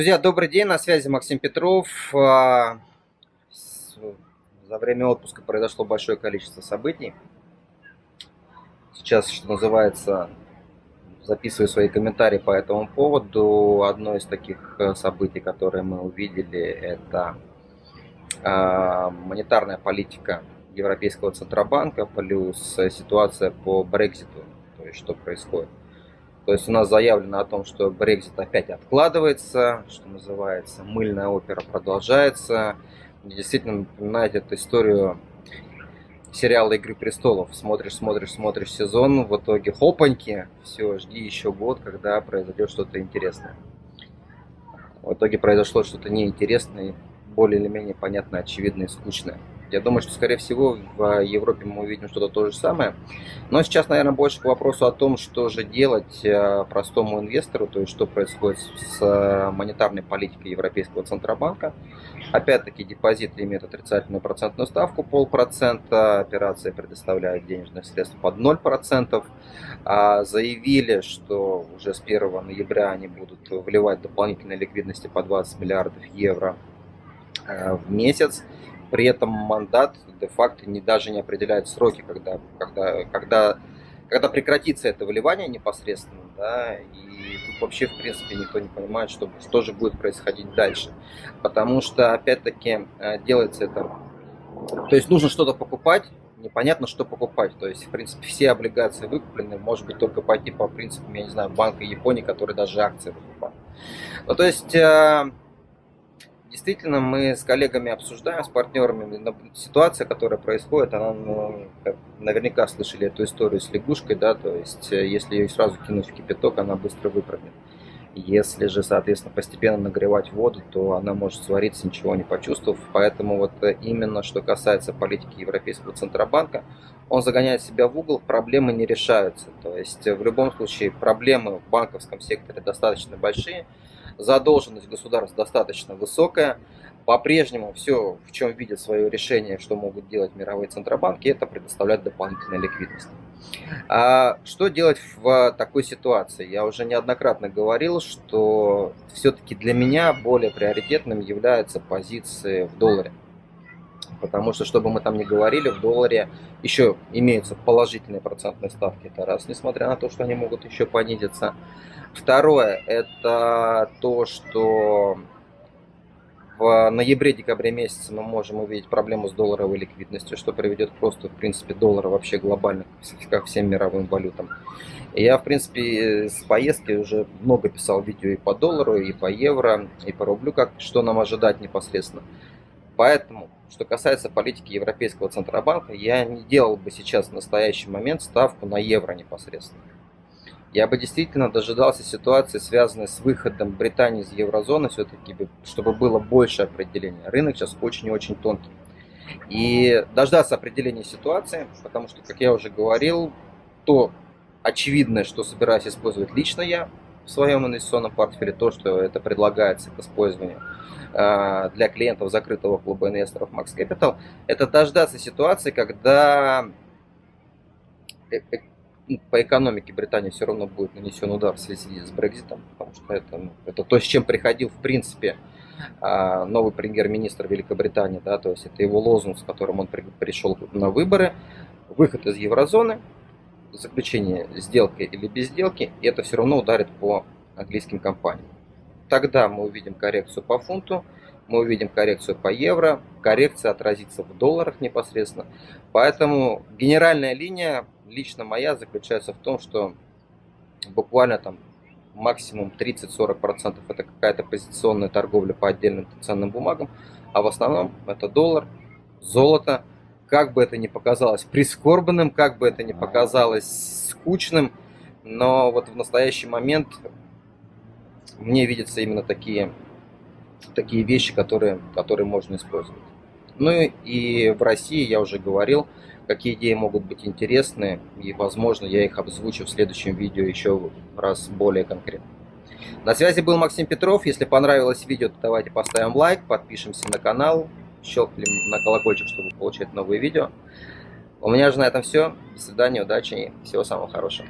Друзья, добрый день, на связи Максим Петров. А, за время отпуска произошло большое количество событий. Сейчас, что называется, записываю свои комментарии по этому поводу. Одно из таких э, событий, которые мы увидели, это а, монетарная политика Европейского Центробанка плюс ситуация по Брекзиту, то есть что происходит. То есть у нас заявлено о том, что Брекзит опять откладывается, что называется, мыльная опера продолжается. Действительно напоминает эту историю сериала «Игры престолов». Смотришь, смотришь, смотришь сезон, в итоге хопаньки, все, жди еще год, когда произойдет что-то интересное. В итоге произошло что-то неинтересное, более или менее понятное, очевидное и скучное. Я думаю, что, скорее всего, в Европе мы увидим что-то то же самое. Но сейчас, наверное, больше к вопросу о том, что же делать э, простому инвестору, то есть что происходит с э, монетарной политикой Европейского Центробанка. Опять-таки, депозиты имеют отрицательную процентную ставку, полпроцента, операция предоставляет денежных средств под 0%. А заявили, что уже с 1 ноября они будут вливать дополнительной ликвидности по 20 миллиардов евро в месяц. При этом мандат де-факто не, даже не определяет сроки, когда, когда, когда, когда прекратится это выливание непосредственно, да, и тут вообще, в принципе, никто не понимает, что, что же будет происходить дальше. Потому что, опять-таки, э, делается это... То есть нужно что-то покупать, непонятно, что покупать. То есть, в принципе, все облигации выкуплены, может быть, только пойти по принципам, я не знаю, Банка Японии, который даже акции выкупает. Ну, то есть, э, Действительно, мы с коллегами обсуждаем, с партнерами, ситуация, которая происходит, она, ну, наверняка слышали эту историю с лягушкой, да, то есть, э, если ее сразу кинуть в кипяток, она быстро выпрыгнет. Если же, соответственно, постепенно нагревать воду, то она может свариться, ничего не почувствовав. Поэтому вот э, именно что касается политики Европейского Центробанка, он загоняет себя в угол, проблемы не решаются. То есть э, в любом случае проблемы в банковском секторе достаточно большие, задолженность государств достаточно высокая. По-прежнему все, в чем видят свое решение, что могут делать мировые центробанки, это предоставлять дополнительную ликвидность. А что делать в такой ситуации? Я уже неоднократно говорил, что все-таки для меня более приоритетным являются позиции в долларе. Потому что, чтобы мы там не говорили, в долларе еще имеются положительные процентные ставки. Это раз, несмотря на то, что они могут еще понизиться. Второе, это то, что в ноябре-декабре месяце мы можем увидеть проблему с долларовой ликвидностью, что приведет просто, в принципе, доллара вообще глобально ко всем мировым валютам. Я, в принципе, с поездки уже много писал видео и по доллару, и по евро, и по рублю, как, что нам ожидать непосредственно. Поэтому, что касается политики Европейского Центробанка, я не делал бы сейчас в настоящий момент ставку на евро непосредственно. Я бы действительно дожидался ситуации, связанной с выходом Британии из еврозоны, все-таки, чтобы было больше определения. Рынок сейчас очень и очень тонкий. И дождаться определения ситуации, потому что, как я уже говорил, то очевидное, что собираюсь использовать лично я в своем инвестиционном портфеле, то, что это предлагается к использованию э, для клиентов закрытого клуба инвесторов Max Capital, это дождаться ситуации, когда э, э, по экономике Британии все равно будет нанесен удар в связи с Брекзитом, потому что это, ну, это то, с чем приходил, в принципе, а, новый премьер-министр Великобритании, да, то есть это его лозунг, с которым он при, пришел на выборы, выход из еврозоны, заключение сделки или без сделки, и это все равно ударит по английским компаниям. Тогда мы увидим коррекцию по фунту, мы увидим коррекцию по евро, коррекция отразится в долларах непосредственно. Поэтому генеральная линия, лично моя, заключается в том, что буквально там максимум 30-40% это какая-то позиционная торговля по отдельным ценным бумагам, а в основном это доллар, золото, как бы это ни показалось прискорбным, как бы это ни показалось скучным, но вот в настоящий момент мне видятся именно такие такие вещи, которые, которые можно использовать. Ну и в России я уже говорил, какие идеи могут быть интересны, и, возможно, я их обзвучу в следующем видео еще раз более конкретно. На связи был Максим Петров. Если понравилось видео, то давайте поставим лайк, подпишемся на канал, щелкнем на колокольчик, чтобы получать новые видео. У меня же на этом все. До свидания, удачи и всего самого хорошего.